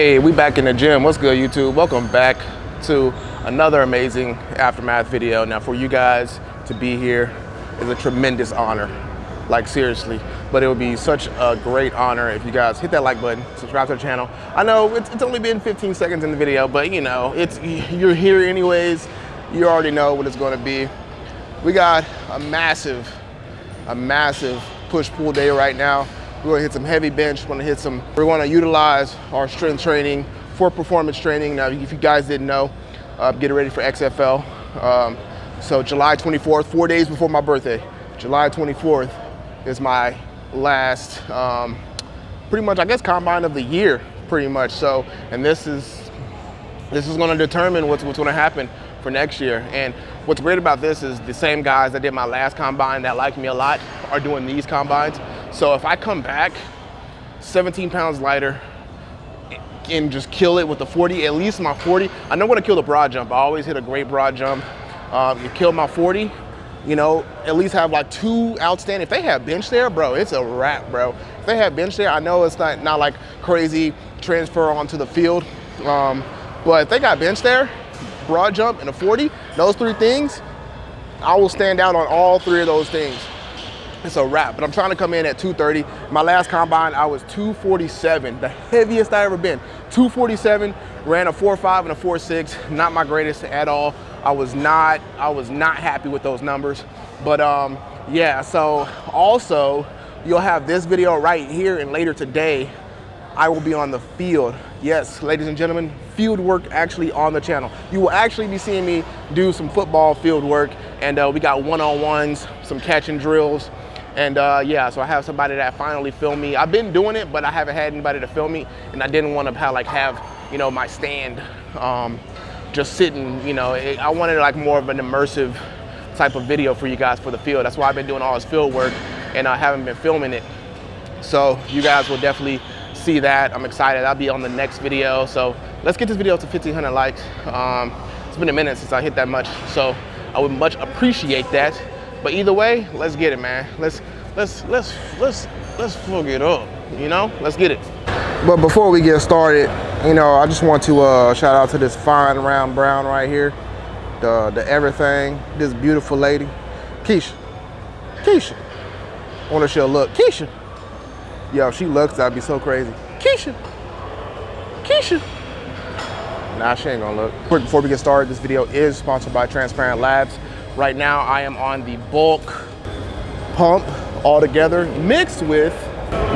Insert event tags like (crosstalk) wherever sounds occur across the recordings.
Hey, we back in the gym. What's good, YouTube? Welcome back to another amazing Aftermath video. Now, for you guys to be here is a tremendous honor. Like, seriously. But it would be such a great honor if you guys hit that like button, subscribe to the channel. I know it's, it's only been 15 seconds in the video, but you know, it's you're here anyways. You already know what it's going to be. We got a massive, a massive push-pull day right now. We're gonna hit some heavy bench, we're gonna hit some, we're gonna utilize our strength training for performance training. Now, if you guys didn't know, uh, getting ready for XFL. Um, so July 24th, four days before my birthday, July 24th is my last, um, pretty much, I guess, combine of the year, pretty much. So, and this is, this is gonna determine what's, what's gonna happen for next year. And what's great about this is the same guys that did my last combine that liked me a lot are doing these combines. So if I come back 17 pounds lighter and just kill it with the 40, at least my 40, I know when to kill the broad jump. I always hit a great broad jump. Um, you kill my 40, you know, at least have like two outstanding. If they have bench there, bro, it's a wrap, bro. If they have bench there, I know it's not, not like crazy transfer onto the field. Um, but if they got bench there, broad jump and a 40, those three things, I will stand out on all three of those things it's a wrap. But I'm trying to come in at 230. My last combine, I was 247, the heaviest I ever been. 247, ran a 4.5 and a 4.6, not my greatest at all. I was not, I was not happy with those numbers. But um, yeah, so also you'll have this video right here and later today, I will be on the field. Yes, ladies and gentlemen, field work actually on the channel. You will actually be seeing me do some football field work and uh, we got one-on-ones, some catching drills, and uh, yeah, so I have somebody that finally filmed me. I've been doing it, but I haven't had anybody to film me, and I didn't want to have like have you know my stand um, just sitting. You know, it, I wanted like more of an immersive type of video for you guys for the field. That's why I've been doing all this field work, and I haven't been filming it. So you guys will definitely see that. I'm excited. I'll be on the next video. So let's get this video to 1,500 likes. Um, it's been a minute since I hit that much, so I would much appreciate that. But either way, let's get it, man. Let's let's let's let's let's fuck it up. You know, let's get it. But before we get started, you know, I just want to uh, shout out to this fine round brown right here, the the everything. This beautiful lady, Keisha. Keisha. To show look, Keisha. Yo, she looks, I'd be so crazy. Keisha. Keisha. Nah, she ain't gonna look. Before we get started, this video is sponsored by Transparent Labs. Right now I am on the bulk pump all together mixed with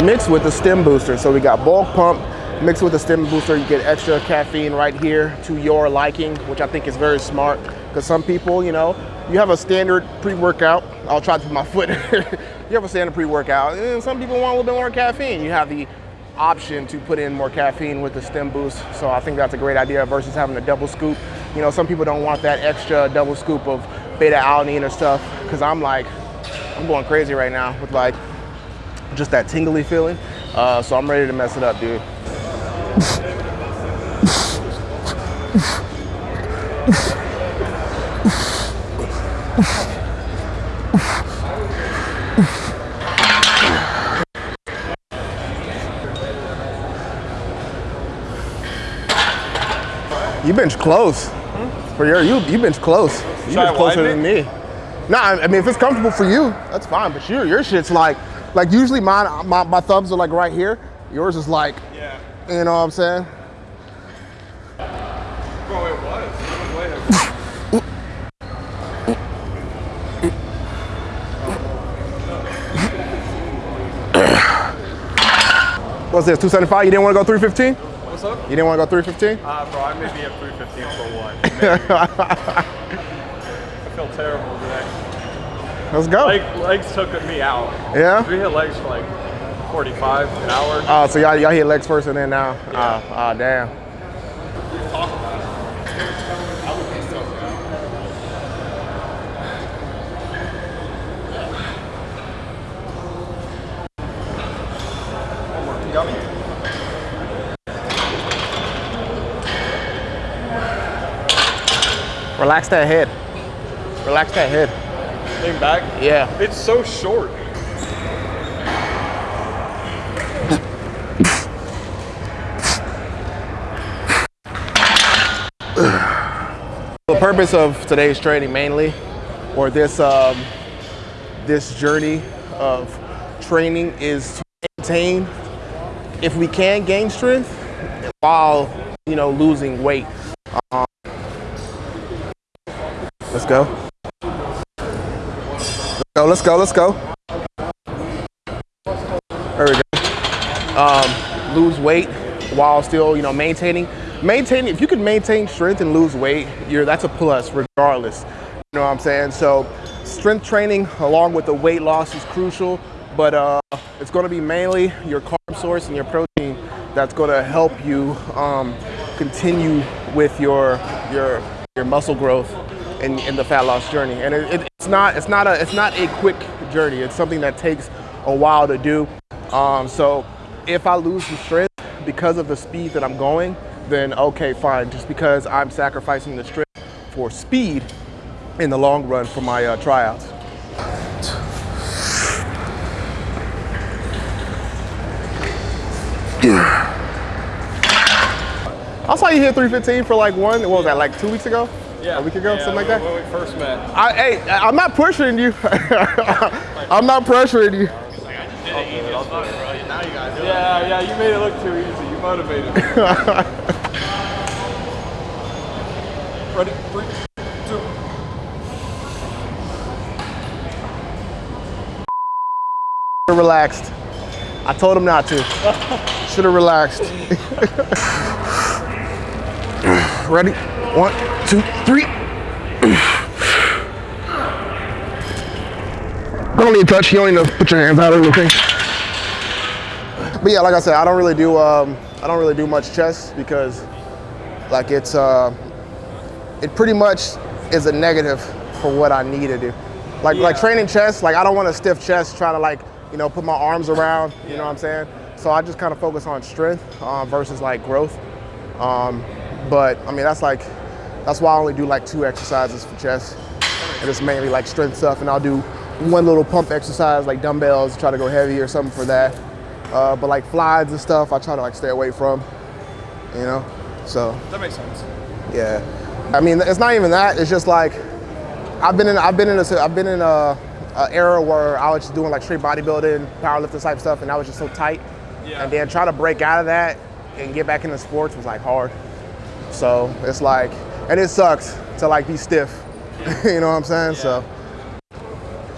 mixed with the stem booster. So we got bulk pump mixed with the stem booster. You get extra caffeine right here to your liking, which I think is very smart because some people, you know, you have a standard pre-workout. I'll try to put my (laughs) foot. you have a standard pre-workout and some people want a little bit more caffeine. You have the option to put in more caffeine with the stem boost. So I think that's a great idea versus having a double scoop. You know, some people don't want that extra double scoop of beta alanine or stuff because I'm like, I'm going crazy right now with like just that tingly feeling. Uh, so I'm ready to mess it up, dude. You bench close. Hmm? For your you you bench close. You bench closer than me. Nah, I mean if it's comfortable for you, that's fine. But your your shit's like like usually mine my, my thumbs are like right here. Yours is like yeah. You know what I'm saying? Bro, it was. What's this, 275? You didn't want to go 315? What's up? You didn't want to go 315? Uh, bro, I may be at 315 for one. (laughs) Feel terrible today. Let's go. Leg, legs took me out. Yeah? We hit legs for like 45 an hour. Oh, so y'all y'all hit legs first and then now? Yeah. Oh, oh damn. Relax that head. Relax that head. Lean back? Yeah. It's so short. (sighs) the purpose of today's training mainly, or this um, this journey of training is to maintain, if we can, gain strength while you know losing weight. Um, let's go. Let's go. Let's go. Let's go. There we go. Um, lose weight while still, you know, maintaining. Maintaining. If you can maintain strength and lose weight, you're that's a plus regardless. You know what I'm saying? So, strength training along with the weight loss is crucial, but uh, it's going to be mainly your carb source and your protein that's going to help you um, continue with your your your muscle growth in, in the fat loss journey. And it, it, it's not it's not a it's not a quick journey. It's something that takes a while to do. Um, so if I lose some strength because of the speed that I'm going, then okay, fine. Just because I'm sacrificing the strength for speed in the long run for my uh, tryouts. I saw you hit 315 for like one, what was that, like two weeks ago? Yeah. A week ago, yeah, something like that? When we first met. I, hey, I'm not pushing you. (laughs) I'm not pressuring you. Yeah, yeah, you made it look too easy. You motivated me. (laughs) Ready? Three, two. relaxed. I told him not to. (laughs) Should have relaxed. Ready? One, two, three. Don't need to touch. You don't need to put your hands out or anything. But yeah, like I said, I don't really do um, I don't really do much chest because like it's uh, it pretty much is a negative for what I need to do. Like like training chest, like I don't want a stiff chest trying to like you know put my arms around. You know what I'm saying? So I just kind of focus on strength uh, versus like growth. Um, but I mean that's like that's why I only do like two exercises for chest, and it's mainly like strength stuff. And I'll do one little pump exercise like dumbbells, try to go heavy or something for that. Uh, but like flies and stuff, I try to like stay away from. You know, so That makes sense. yeah. I mean, it's not even that. It's just like I've been in I've been in a I've been in a, a era where I was just doing like straight bodybuilding, powerlifting type stuff, and I was just so tight. Yeah. And then trying to break out of that and get back into sports was like hard. So it's like, and it sucks to like be stiff. (laughs) you know what I'm saying? So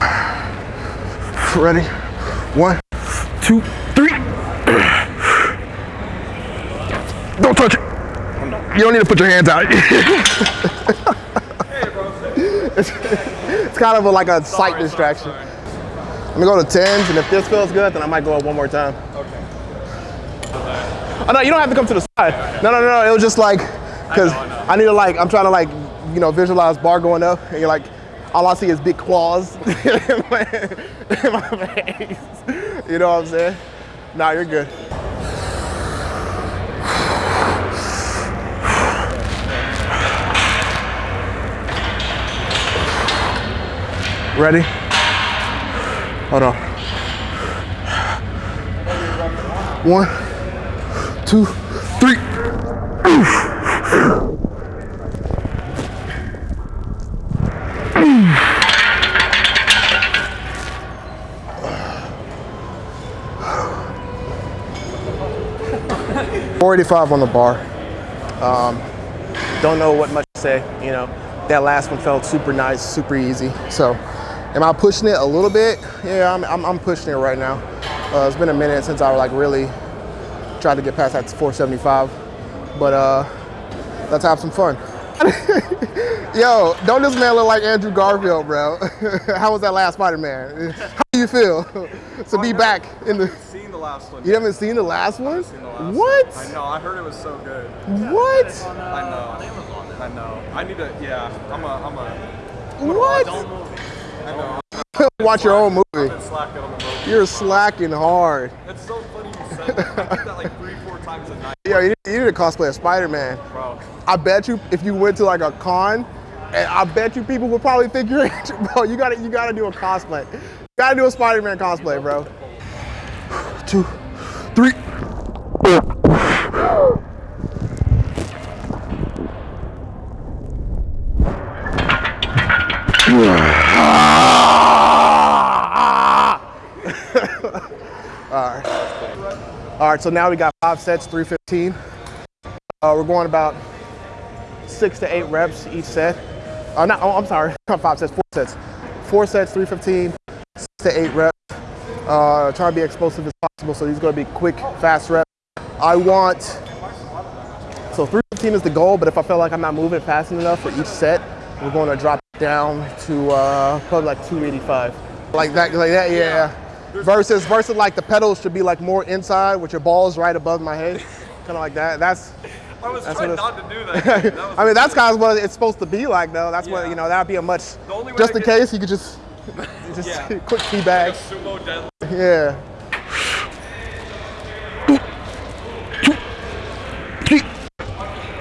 (sighs) ready? One, two, three. (clears throat) Don't touch it. You don't need to put your hands out. (laughs) it's, (laughs) it's kind of a, like a sight distraction. sorry, sorry. Let me go to tens, and if this feels good, then I might go up one more time. Okay. Oh no, you don't have to come to the side. No, no, no, no. It was just like, cause I need to like, I'm trying to like, you know, visualize bar going up, and you're like, all I see is big claws (laughs) in, my, in my face. You know what I'm saying? Nah, you're good. Ready? Hold on. One, two, 485 on the bar. Um, don't know what much to say, you know. That last one felt super nice, super easy. So, am I pushing it a little bit? Yeah, I'm, I'm, I'm pushing it right now. Uh, it's been a minute since I like really tried to get past that 475. But uh, let's have some fun. (laughs) Yo, don't this man look like Andrew Garfield, bro? (laughs) How was that last Spider-Man? How do you feel (laughs) to be back in the? Seen the last one. You haven't seen the last one? seen the last What? one. I know. I heard it was so good. What? I know. I know. I need to. Yeah. I'm a. I'm a. What? I know. Watch your own I've movie. been slacking on the movie. You're slacking hard. It's so funny you said that. I did that like three, times a night. Yo, you need, you need to cosplay of Spider-Man. Bro. I bet you if you went to like a con, and I bet you people would probably think you're bro. You gotta you gotta do a cosplay. You gotta do a Spider-Man cosplay, bro. Two, three. Yeah. All right, so now we got five sets, 315. Uh, we're going about six to eight reps each set. Uh, not, oh, I'm sorry, (laughs) not five sets, four sets. Four sets, 315, six to eight reps. Uh, try to be explosive as possible, so these are gonna be quick, fast reps. I want, so 315 is the goal, but if I feel like I'm not moving fast enough for each set, we're gonna drop down to uh, probably like 285. Like that, like that, yeah. Versus, versus like the pedals should be like more inside with your balls right above my head. Kind of like that. That's, I was That's trying not to do that. that (laughs) was I mean, that's kind of what it's supposed to be like, though. That's what you know. That'd be a much. The only way Just in case you could just, (laughs) just Yeah. (laughs) quick tea bag. sumo deadlift. Yeah. Three,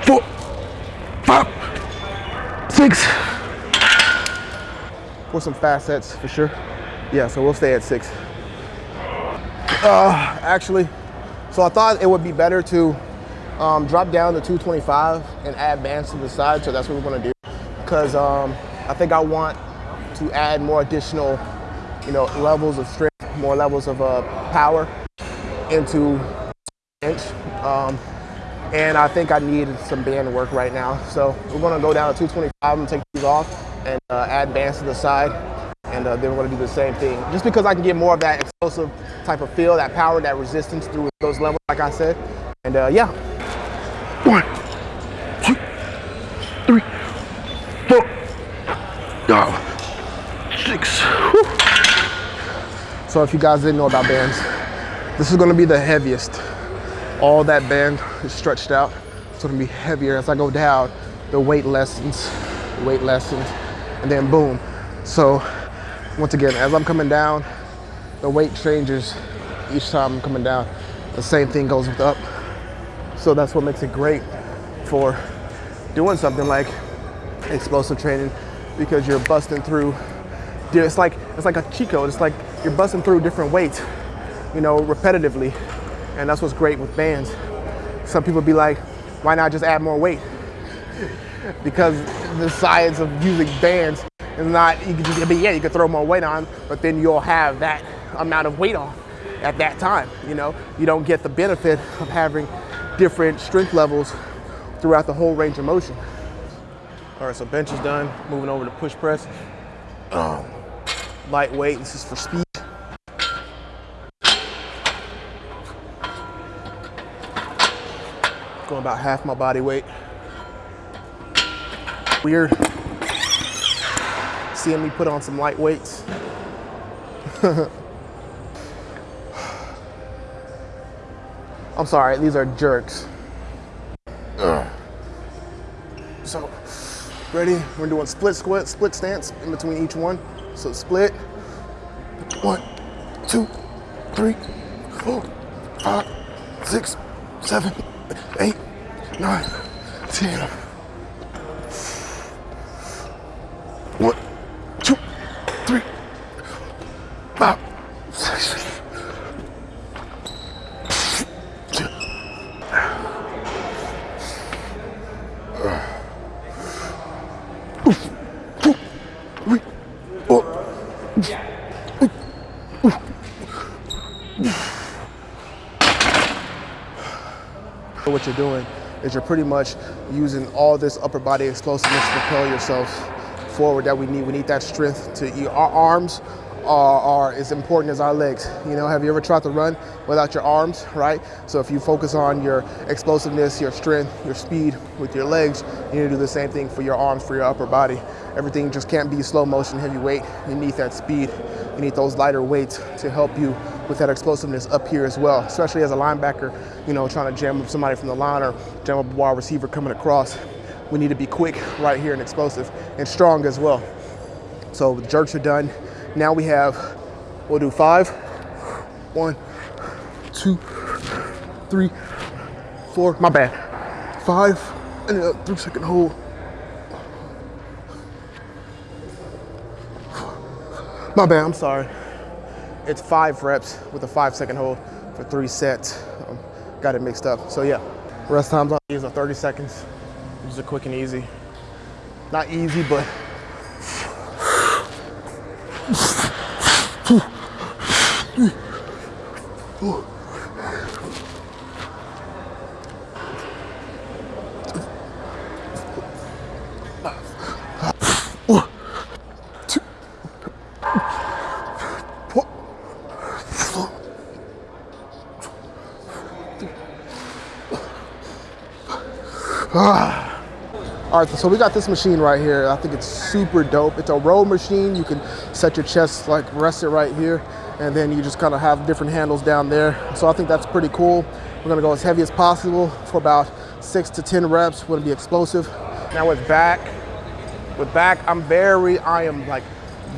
four, five, six. For some fast sets, for sure. Yeah, so we'll stay at six. Uh, actually, so I thought it would be better to um, drop down to 225 and add bands to the side. So that's what we're gonna do. Because um, I think I want to add more additional, you know, levels of strength, more levels of uh, power into bench. Um, and I think I need some band work right now. So we're gonna go down to 225 and take these off and uh, add bands to the side. And uh, then we're gonna do the same thing. Just because I can get more of that explosive type of feel, that power, that resistance through those levels, like I said. And uh, yeah. One, two, three, four, five, six. Whew. So if you guys didn't know about bands, this is gonna be the heaviest. All that band is stretched out. So it's gonna be heavier as I go down. The weight lessens, weight lessens, and then boom. So once again, as I'm coming down, the weight changes each time I'm coming down. The same thing goes with up. So that's what makes it great for doing something like explosive training because you're busting through. It's like it's like a code. It's like you're busting through different weights, you know, repetitively, and that's what's great with bands. Some people be like, why not just add more weight? (laughs) because the science of using bands is not. You can yeah, you can throw more weight on, but then you'll have that amount of weight on at that time. You know, you don't get the benefit of having different strength levels throughout the whole range of motion. All right, so bench is done. Moving over to push press. Um, lightweight. This is for speed. Going about half my body weight. Weird. Seeing me put on some light weights. (laughs) I'm sorry, these are jerks. Oh. So, ready? We're doing split squat, split stance in between each one. So split. One, two, three, four, five, six, seven, eight, nine, ten. You're doing is you're pretty much using all this upper body explosiveness to propel yourself forward that we need. We need that strength to. Our arms are, are as important as our legs. You know, have you ever tried to run without your arms, right? So if you focus on your explosiveness, your strength, your speed with your legs, you need to do the same thing for your arms, for your upper body. Everything just can't be slow motion, heavy weight. You need that speed. You need those lighter weights to help you with that explosiveness up here as well, especially as a linebacker, you know, trying to jam up somebody from the line or jam up a wide receiver coming across. We need to be quick right here and explosive and strong as well. So the jerks are done. Now we have, we'll do five. One, two, three, four, my bad. Five, and a three second hold. My bad, I'm sorry. It's five reps with a five second hold for three sets. Um, got it mixed up. So yeah, rest times on these are 30 seconds. These are quick and easy. Not easy, but All right, so we got this machine right here. I think it's super dope. It's a row machine. You can set your chest, like rest it right here, and then you just kind of have different handles down there. So I think that's pretty cool. We're gonna go as heavy as possible for about six to 10 reps. We're gonna be explosive. Now with back, with back, I'm very, I am like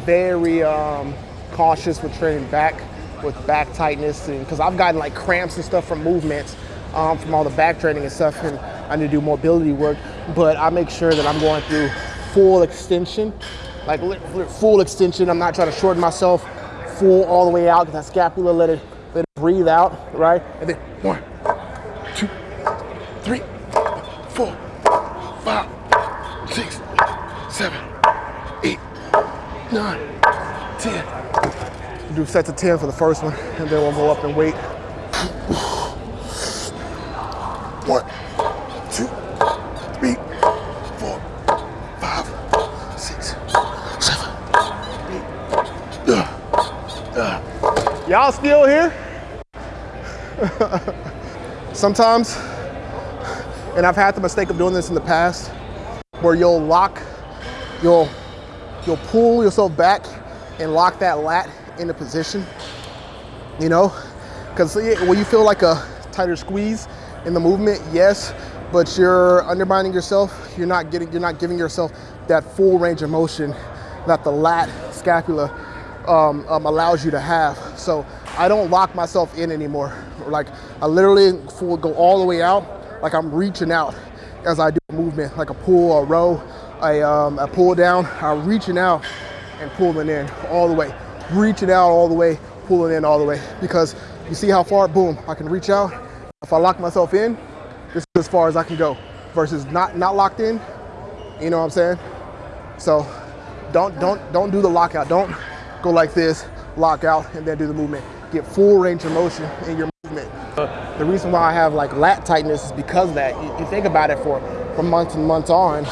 very um, cautious with training back, with back tightness, because I've gotten like cramps and stuff from movements, um, from all the back training and stuff, and I need to do mobility work. But I make sure that I'm going through full extension, like full extension. I'm not trying to shorten myself full all the way out, because that scapula let it let it breathe out, right? And then one, two, three, four, five, six, seven, eight, nine, ten. Do sets of 10 for the first one, and then we'll go up and wait. One, two, three, four, five, six, seven, eight. Uh, uh. Y'all still here? (laughs) Sometimes, and I've had the mistake of doing this in the past, where you'll lock, you'll, you'll pull yourself back and lock that lat into position, you know? Because when you feel like a tighter squeeze in the movement, yes, but you're undermining yourself. You're not getting, you're not giving yourself that full range of motion that the lat scapula um, um, allows you to have. So I don't lock myself in anymore. Like I literally go all the way out, like I'm reaching out as I do a movement, like a pull, a row, a, um, a pull down. I'm reaching out and pulling in all the way, reaching out all the way, pulling in all the way. Because you see how far, boom, I can reach out. If I lock myself in, this is as far as I can go versus not, not locked in, you know what I'm saying? So don't, don't, don't do the lockout. Don't go like this, lock out, and then do the movement. Get full range of motion in your movement. The reason why I have like lat tightness is because that. You, you think about it for, for months and months on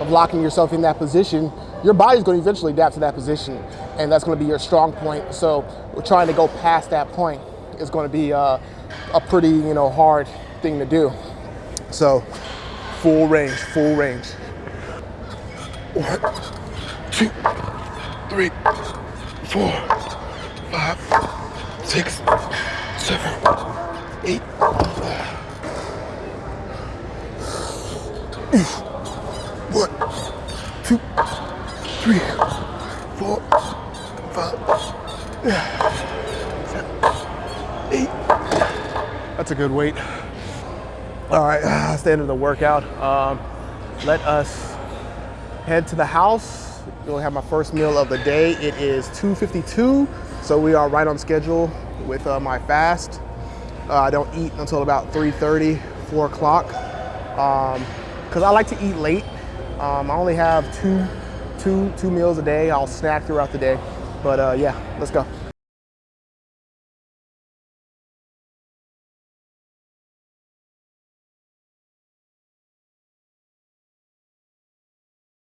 of locking yourself in that position, your body's going to eventually adapt to that position, and that's going to be your strong point. So trying to go past that point is going to be uh, a pretty, you know, hard thing to do. So full range, full range. One, two, three, four, five, six, seven, eight. One, two, three, four, five, seven, eight. That's a good weight. All right, (sighs) that's the end of the workout. Um, let us head to the house. We'll have my first meal of the day. It is 2.52, so we are right on schedule with uh, my fast. Uh, I don't eat until about 3.30, 4 o'clock, because um, I like to eat late. Um, I only have two, two, two meals a day. I'll snack throughout the day, but uh, yeah, let's go.